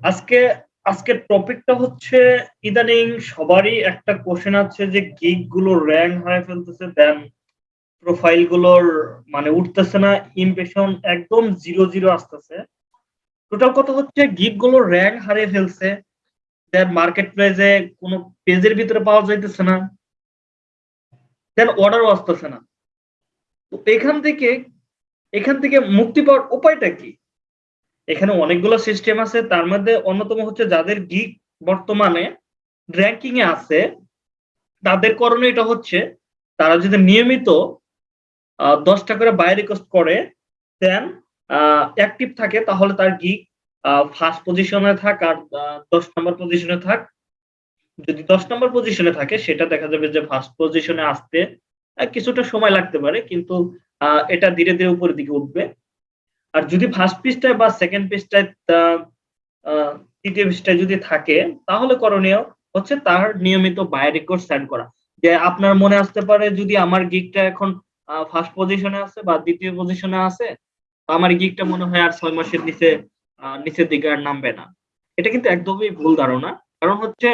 আজকে, আজকের টপিকটা হচ্ছে ইদানিং সবারই একটা কোশ্চেন আছে যে গিগগুলো র্যাঙ্ক হারায় ফেলতেছে দেন প্রোফাইলগুলোর মানে উঠতেছে না ইমপ্রেশন একদম জিরো জিরো আসতেছে। টোটাল কথা হচ্ছে গিগগুলো র্যাঙ্ক হারিয়ে ফেলছে দেন মার্কেট প্রাইসে কোনো পেজের ভিতরে পাওয়া যাইতেছে না দেন অর্ডারও আসতেছে না। তো এখান থেকে এখান থেকে মুক্তি পাওয়ার উপায়টা কি? এখানে অনেকগুলো সিস্টেম আছে, তার মধ্যে অন্যতম হচ্ছে যাদের গিক বর্তমানে র্যাঙ্কিং এ আছে, তাদের করণীয় এটা হচ্ছে, তারা যদি নিয়মিত দশটা করে বাই রিকোয়েস্ট করে দেন অ্যাক্টিভ থাকে, তাহলে তার গিক ফার্স্ট পজিশনে থাক আর দশ নম্বর পজিশনে থাক। যদি দশ নম্বর পজিশনে থাকে, সেটা দেখা যাবে যে ফার্স্ট পজিশনে আসতে কিছুটা সময় লাগতে পারে, কিন্তু এটা ধীরে ধীরে উপরের দিকে উঠবে। আর যদি ফার্স্ট পৃষ্ঠায় বা সেকেন্ড পৃষ্ঠায় তৃতীয় পৃষ্ঠায় যদি থাকে, তাহলে করণীয় হচ্ছে তার নিয়মিত বাই রেকর্ড সেন্ড করা। যে আপনার মনে আসতে পারে যদি আমার গিকটা এখন ফার্স্ট পজিশনে আছে বা দ্বিতীয় পজিশনে আছে আমার গিকটা মনে হয় আর ছয় মাসের নিচে নিচের দিকে আর নামবে না। এটা কিন্তু একদমই ভুল ধারণা। কারণ হচ্ছে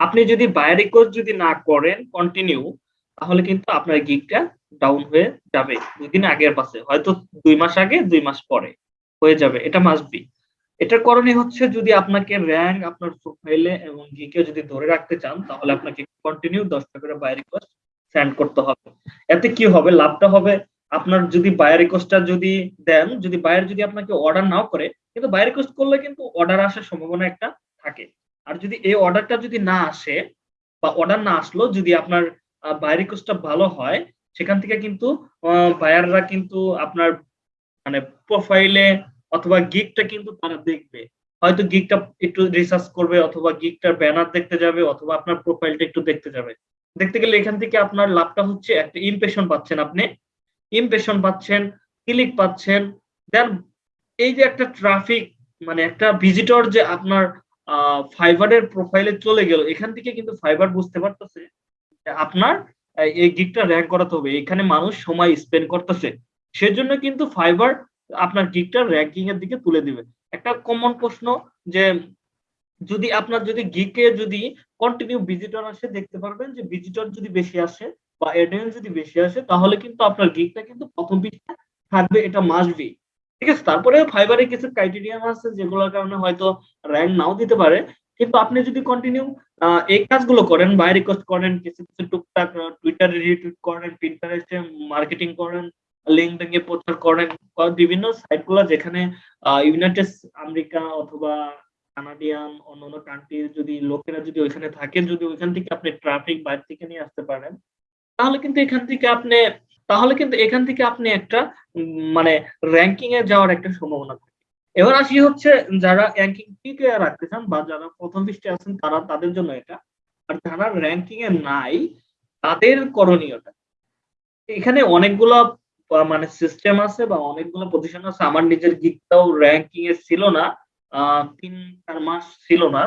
আপনি যদি বাই রেকর্ড যদি না করেন কন্টিনিউ তাহলে কিন্তু আপনার গিকটা ডাউন হয়ে যাবে। দুই দিন আগের পাশে হয়তো দুই মাস আগে, দুই মাস পরে হয়ে যাবে। এটা মাস্ট বি এটার করণীয় হচ্ছে যদি আপনাকে র্যাঙ্ক আপনার প্রোফাইলে এবং গিকে যদি ধরে রাখতে চান, তাহলে আপনাকে কন্টিনিউ দশটা করে বাই রিকোয়েস্ট সেন্ড করতে হবে। এতে কি হবে? লাভটা হবে আপনার যদি বাই রিকোয়েস্টটা যদি দেন, যদি বায়ার যদি আপনাকে অর্ডার নাও করে, কিন্তু বাই রিকোয়েস্ট করলে কিন্তু অর্ডার আসার সম্ভাবনা একটা থাকে। আর যদি এই অর্ডারটা যদি না আসে বা অর্ডার না আসলো, যদি আপনার বাই রিকোয়েস্টটা ভালো হয় সেখান থেকে কিন্তু বায়াররা কিন্তু আপনার মানে প্রোফাইলে অথবা গিকটা কিন্তু তারা দেখবে। হয়তো গিকটা একটু রিসার্চ করবে অথবা গিকটার ব্যানার দেখতে যাবে অথবা আপনার প্রোফাইলটা একটু দেখতে যাবে। দেখতে গেলে এখান থেকে আপনার লাভটা হচ্ছে একটা ইমপ্রেশন পাচ্ছেন আপনি। ইমপ্রেশন পাচ্ছেন ক্লিক পাচ্ছেন দেন এই যে একটা ট্রাফিক মানে একটা ভিজিটর যে আপনার ফাইবারের প্রোফাইলে চলে গেল, এখান থেকে কিন্তু ফাইবার বুঝতে পারতেছে আপনার এই গিকটা র্যাঙ্ক করাতে হবে। এখানে মানুষ সময় স্পেন্ড করতেছে। সেজন্য কিন্তু ফাইবার আপনার গিকটা র্যাঙ্কিং এর দিকে তুলে দিবে। একটা কমন প্রশ্ন যে, যদি আপনার যদি গিকে যদি কন্টিনিউ ভিজিটর আসে, দেখতে পারবেন যে ভিজিটর যদি বেশি আসে বা অডিয়েন্স যদি বেশি আসে, তাহলে কিন্তু আপনার গিকটা কিন্তু প্রথম পৃষ্ঠা থাকবে, এটা মাস্ট বি ঠিক আছে? তারপরে ফাইবারে কিছু ক্রাইটেরিয়াম আছে, যেগুলোর কারণে হয়তো র্যাঙ্ক নাও দিতে পারে। কিন্তু আপনি যদি কন্টিনিউ এই কাজগুলো করেন বাই রিকোয়েস্ট করেন, কিছু কিছু টুকটাক টুইটারে রিটুইট করেন পিন্টারেস্টে মার্কেটিং করেন লিঙ্কডিন এ প্রচার করেন বিভিন্ন সাইটগুলো যেখানে ইউনাইটেড আমেরিকা অথবা কানাডিয়ান অন্যান্য কান্ট্রির যদি লোকেরা যদি ওইখানে থাকেন যদি ওইখান থেকে আপনি ট্রাফিক বাইরে থেকে নিয়ে আসতে পারেন, তাহলে কিন্তু এখান থেকে আপনি, তাহলে কিন্তু এখান থেকে আপনি একটা মানে র্যাঙ্কিং এ যাওয়ার একটা সম্ভাবনা থাকে। এবার আসি হচ্ছে যারা র্যাঙ্কিং টিকে রাখতে চান বা যারা প্রথম পৃষ্ঠে আছেন, তারা তাদের জন্য এটা। আর যারা র্যাঙ্কিং এ নাই, তাদের করণীয়টা। এখানে অনেকগুলা মানে সিস্টেম আছে বা অনেকগুলো পজিশন আছে। আমার নিজের গিকটাও র্যাঙ্কিং এ ছিল না তিন, চার মাস ছিল না।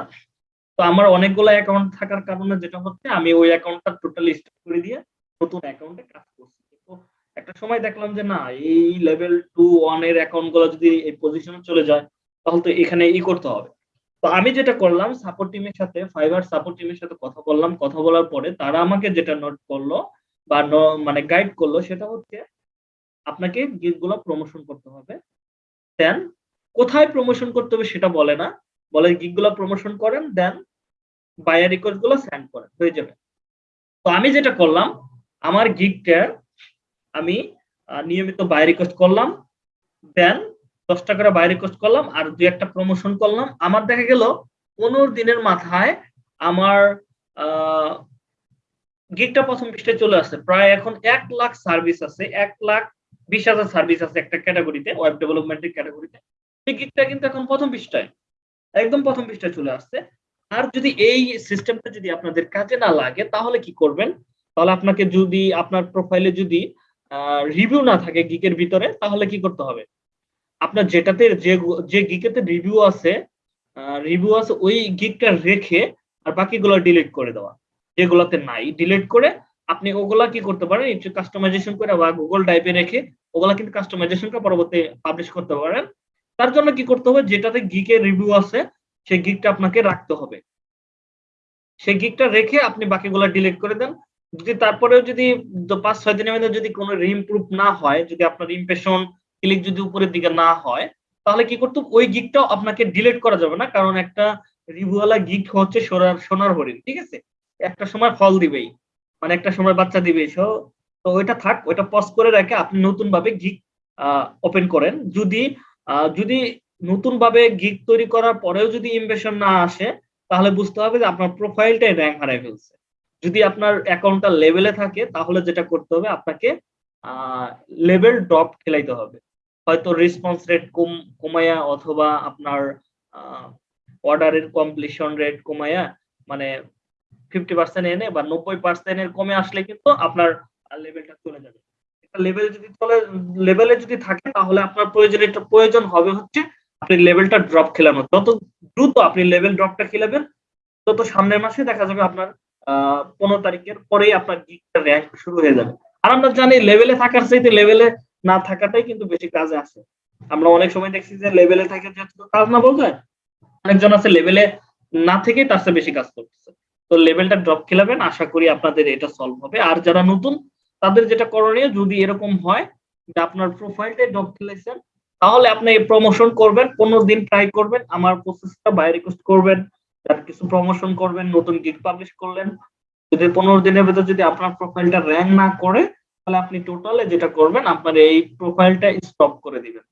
তো আমার অনেকগুলো অ্যাকাউন্ট থাকার কারণে যেটা হচ্ছে, আমি ওই অ্যাকাউন্টটা টোটালি স্টপ করে দিয়ে নতুন অ্যাকাউন্টে কাজ করছি। একটা সময় দেখলাম যে না, এই লেভেল টু ওয়ানের অ্যাকাউন্টগুলো যদি এই পজিশনে চলে যায়, তাহলে তো এখানে ই করতে হবে। তো আমি যেটা করলাম সাপোর্ট টিমের সাথে ফাইবার সাপোর্ট টিমের সাথে কথা বললাম। কথা বলার পরে তারা আমাকে যেটা নোট করল বা মানে গাইড করল, সেটা হচ্ছে আপনাকে গিগগুলো প্রমোশন করতে হবে। দেন কোথায় প্রমোশন করতে হবে সেটা বলে না। বলে গিগগুলো প্রমোশন করেন দেন বায়ার রিকোয়েস্টগুলো সেন্ড করেন, হয়ে যাবে। তো আমি যেটা করলাম, আমার গিগটার আমি নিয়মিত বাই রিকোয়েস্ট করলাম দেন দশটা করে বাই রিকোয়েস্ট করলাম আর দুই একটা প্রমোশন করলাম। আমার দেখা গেল পনেরো দিনের মাথায় আমার গিগটা প্রথম পৃষ্ঠে চলে আসছে প্রায় এখন এক লাখ সার্ভিস আছে, এক লাখ বিশ হাজার সার্ভিস আছে একটা ক্যাটাগরিতে ওয়েব ডেভেলপমেন্টের ক্যাটাগরিতে সেই গিগটা কিন্তু এখন প্রথম পৃষ্ঠায়, একদম প্রথম পৃষ্ঠায় চলে আসছে। আর যদি এই সিস্টেমটা যদি আপনাদের কাজে না লাগে, তাহলে কি করবেন? তাহলে আপনাকে যদি, আপনার প্রোফাইলে যদি রিভিউ না থাকে গিকের ভিতরে, তাহলে কি করতে হবে? আপনার যেটাতে যে যে গিকেতে রিভিউ আছে রিভিউ আছে, ওই গিকটা রেখে আর বাকিগুলো ডিলিট করে দেওয়া, যেগুলোতে নাই। ডিলিট করে আপনি ওগুলা কি করতে পারেন, একটু কাস্টমাইজেশন করে বা গুগল ড্রাইভে রেখে ওগুলা কিন্তু কাস্টমাইজেশনটা পরবর্তী পাবলিশ করতে পারেন। তার জন্য কি করতে হবে, যেটাতে গিকের রিভিউ আছে, সেই গিকটা আপনাকে রাখতে হবে। সেই গিকটা রেখে আপনি বাকিগুলো ডিলিট করে দেন। যদি তারপরেও যদি পাঁচ, ছয় দিনের মধ্যে যদি কোনো রিইমপ্রুভ না হয়, যদি আপনার ইমপ্রেশন ক্লিক যদি উপরের দিকে না হয়, তাহলে কি করতে ওই গিকটাও আপনাকে ডিলিট করা যাবে না, কারণ একটা রিভিউওয়ালা গিক হচ্ছে সোনার সোনার হরিণ, ঠিক আছে? একটা সময় ফল দিবেই মানে একটা সময় বাচ্চা দিবে সো তো ওইটা থাক, ওইটা পজ করে রেখে আপনি নতুন ভাবে গিক ওপেন করেন। যদি যদি নতুন ভাবে গিক তৈরি করার পরেও যদি ইমপ্রেশন না আসে, তাহলে বুঝতে হবে যে আপনার প্রোফাইলটাই র্যাঙ্ক হারাই ফেলছে। যদি আপনার অ্যাকাউন্টটা লেভেলে থাকে, তাহলে যেটা করতে হবে, আপনাকে লেভেল ড্রপ খেলাইতে হবে। হয়তো রেসপন্স রেট কম, কমায়া অথবা আপনার অর্ডারের কমপ্লিশন রেট কমায়া মানে ফিফটি পার্সেন্ট এনে বা নব্বই পার্সেন্টের কমে আসলে কিন্তু আপনার লেভেলটা চলে যাবে। লেভেল যদি চলে লেভেলে যদি থাকে, তাহলে আপনার প্রয়োজন প্রয়োজন হবে হচ্ছে, আপনি লেভেলটা ড্রপ খেলানো যত দ্রুত আপনি লেভেল ড্রপটা খেলাবেন তত সামনের মাসে দেখা যাবে আপনার পনেরো তারিখের পরেই আপনার গিকটা র্যাঙ্ক শুরু হয়ে যাবে। আর আমরা জানি লেভেলে থাকার চাইতে লেভেলে না থাকাটাই কিন্তু বেশি কাজে আসে। আমরা অনেক সময় দেখছি যে লেভেলে থাকে যে কাজ না বলতে অনেকজন আছে লেভেলে না থেকে তার চেয়ে বেশি কাজ করতেছে। তো লেভেলটা ড্রপ খেলাবেন, আশা করি আপনাদের এটা সলভ হবে। আর যারা নতুন, তাদের যেটা করণীয়, যদি এরকম হয় যে আপনার প্রোফাইলটাই ড্রপ খেলেছেন, তাহলে আপনি প্রমোশন করবেন, পনেরো দিন ট্রাই করবেন, আমার প্রসেসটা বাই রিকোয়েস্ট করবেন। তার কিছু প্রমোশন করবেন, নতুন গিগ পাবলিশ করলেন, যদি পনেরো দিনের ভেতর যদি আপনার প্রোফাইলটা র্যাঙ্ক না করে, তাহলে আপনি টোটালে যেটা করবেন, আপনার এই প্রোফাইলটা স্টপ করে দিবেন।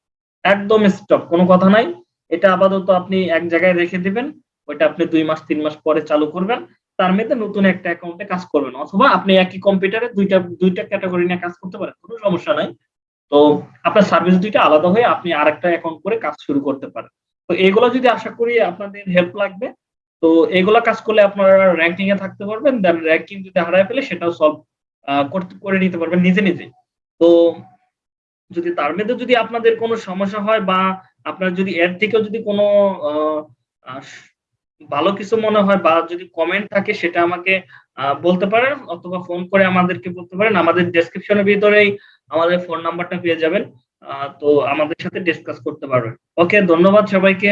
একদম স্টপ কোনো কথা নাই। এটা আপাতত আপনি এক জায়গায় রেখে দিবেন, ওইটা আপনি দুই মাস, তিন মাস পরে চালু করবেন। তার মধ্যে নতুন একটা অ্যাকাউন্টে কাজ করবেন, অথবা আপনি একই কম্পিউটারে দুইটা দুইটা ক্যাটাগরি নিয়ে কাজ করতে পারেন, কোনো সমস্যা নাই। তো আপনার সার্ভিস দুইটা আলাদা হয়ে আপনি আরেকটা অ্যাকাউন্ট করে কাজ শুরু করতে পারেন। তো এগুলো যদি আশা করি আপনাদের হেল্প লাগবে তো এগুলা কাজ করলে আপনারা র্যাঙ্কিং এ থাকতে পারবেন দেন র্যাঙ্কিং যদি হারায় ফেলে সেটাও সলভ করতে, করে নিতে পারবেন নিজে নিজে। তো যদি তার মধ্যে যদি আপনাদের কোনো সমস্যা হয় বা আপনার যদি এর থেকেও যদি কোনো ভালো কিছু মনে হয় বা যদি কমেন্ট থাকে সেটা আমাকে বলতে পারেন অথবা ফোন করে আমাদেরকে বলতে পারেন। আমাদের ডেসক্রিপশনের ভিতরেই আমাদের ফোন নাম্বারটা পেয়ে যাবেন। তো আমাদের সাথে ডিসকাস করতে পারবেন। ওকে ধন্যবাদ সবাইকে।